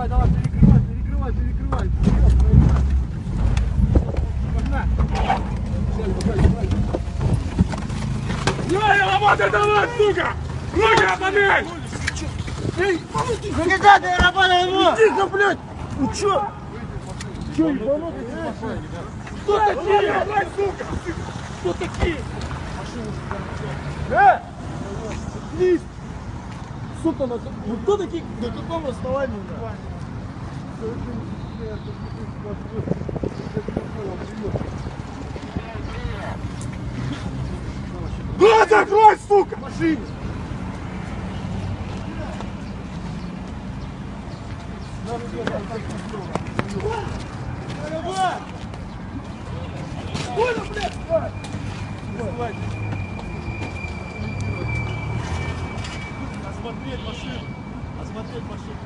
Давай, давай, перекрывай, перекрывай, перекрывай. Вперед. Погнали. Погнали, погнали. Яй, работай давай, сука! Руки отомей! Эй, помоги! Ну какая ты работа ему? Тихо, блядь! Ну чё? Чё, ебанутый? Кто такие, блядь, сука? Кто такие? Э! Лист! Сука, на, ну кто такие, на каком основании? да? Рот закрой, сука! Машине! Понял, блядь, давай! Давай. Осмотреть машину! Осмотреть машину!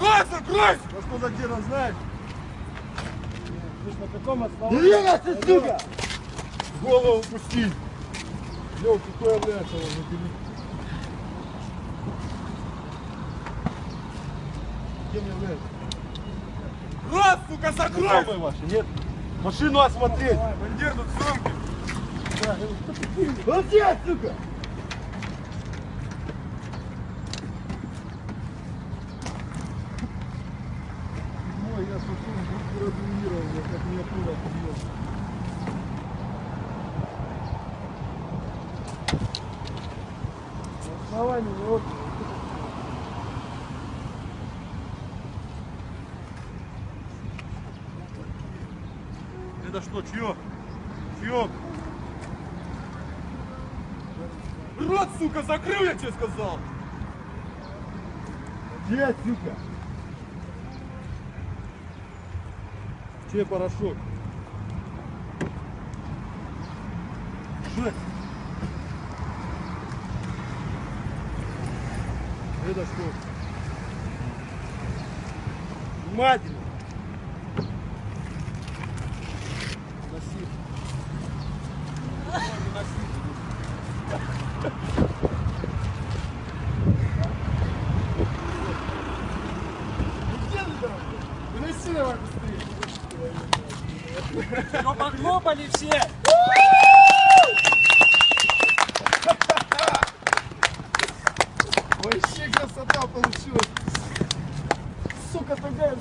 Рот закрой! Ну что за дело, знаешь? Ты ж на каком основании? Двигайся, сука! Голову пусти! Лёв, какой является он. Кем является? Рот, сука, закрой! Знакомые ваши, нет? Машину осмотреть! Бандер тут сумки! Вот здесь, сука! Градуировал, я как меня пуля отбьет. Основание, вот. Это что, чье? Чье? Рот, сука, закрыл, я тебе сказал! Где, сука? Че порошок? Жесть. Это что? Внимательно. Носи. Где ты там? Выноси давай быстрее. Его похлопали все! Вообще красота получилась! Сука, такая!